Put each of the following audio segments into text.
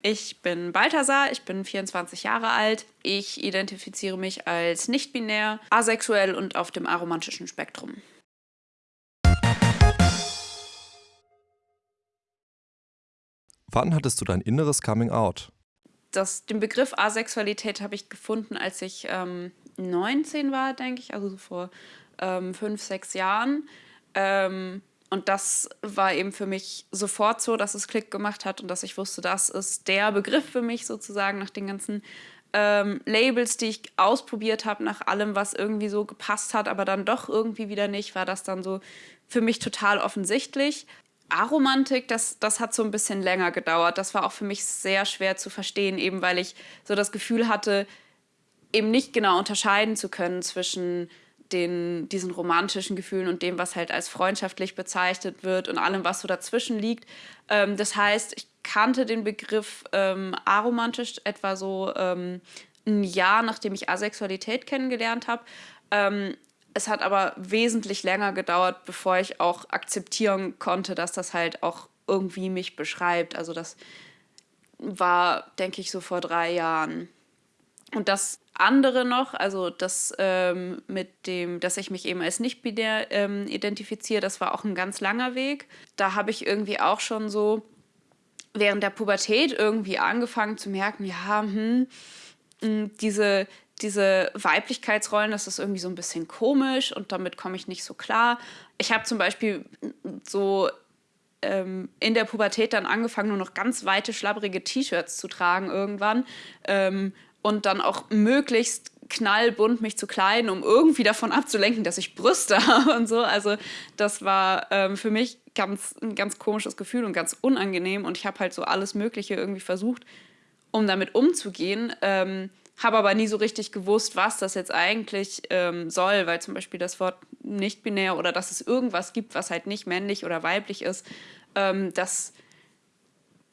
Ich bin Balthasar, ich bin 24 Jahre alt. Ich identifiziere mich als nicht-binär, asexuell und auf dem aromantischen Spektrum. Wann hattest du dein inneres Coming Out? Das, den Begriff Asexualität habe ich gefunden, als ich ähm, 19 war, denke ich, also so vor ähm, fünf, sechs Jahren. Ähm, und das war eben für mich sofort so, dass es Klick gemacht hat und dass ich wusste, das ist der Begriff für mich sozusagen nach den ganzen ähm, Labels, die ich ausprobiert habe, nach allem, was irgendwie so gepasst hat, aber dann doch irgendwie wieder nicht, war das dann so für mich total offensichtlich. Aromantik, das, das hat so ein bisschen länger gedauert. Das war auch für mich sehr schwer zu verstehen, eben weil ich so das Gefühl hatte, eben nicht genau unterscheiden zu können zwischen den, diesen romantischen Gefühlen und dem, was halt als freundschaftlich bezeichnet wird und allem, was so dazwischen liegt. Ähm, das heißt, ich kannte den Begriff ähm, aromantisch etwa so ähm, ein Jahr, nachdem ich Asexualität kennengelernt habe. Ähm, es hat aber wesentlich länger gedauert, bevor ich auch akzeptieren konnte, dass das halt auch irgendwie mich beschreibt. Also das war, denke ich, so vor drei Jahren. Und das andere noch, also das ähm, mit dem, dass ich mich eben als nicht-binär ähm, identifiziere, das war auch ein ganz langer Weg. Da habe ich irgendwie auch schon so während der Pubertät irgendwie angefangen zu merken, ja, hm, hm diese, diese Weiblichkeitsrollen, das ist irgendwie so ein bisschen komisch und damit komme ich nicht so klar. Ich habe zum Beispiel so ähm, in der Pubertät dann angefangen, nur noch ganz weite, schlabbrige T-Shirts zu tragen irgendwann. Ähm, und dann auch möglichst knallbunt mich zu kleiden, um irgendwie davon abzulenken, dass ich Brüste habe und so. Also das war ähm, für mich ganz, ein ganz komisches Gefühl und ganz unangenehm. Und ich habe halt so alles Mögliche irgendwie versucht, um damit umzugehen. Ähm, habe aber nie so richtig gewusst, was das jetzt eigentlich ähm, soll, weil zum Beispiel das Wort nicht binär oder dass es irgendwas gibt, was halt nicht männlich oder weiblich ist, ähm, das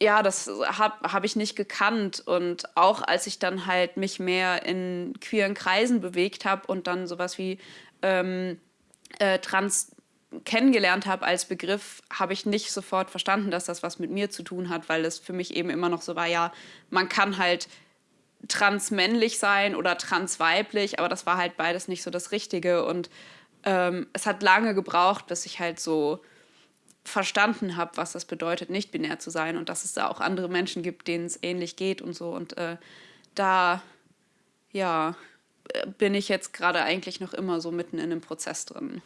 ja, das habe hab ich nicht gekannt. Und auch als ich dann halt mich mehr in queeren Kreisen bewegt habe und dann sowas wie ähm, äh, trans kennengelernt habe als Begriff, habe ich nicht sofort verstanden, dass das was mit mir zu tun hat, weil es für mich eben immer noch so war, ja, man kann halt transmännlich sein oder transweiblich, aber das war halt beides nicht so das Richtige. Und ähm, es hat lange gebraucht, bis ich halt so verstanden habe, was das bedeutet, nicht binär zu sein und dass es da auch andere Menschen gibt, denen es ähnlich geht und so. Und äh, da, ja, bin ich jetzt gerade eigentlich noch immer so mitten in einem Prozess drin.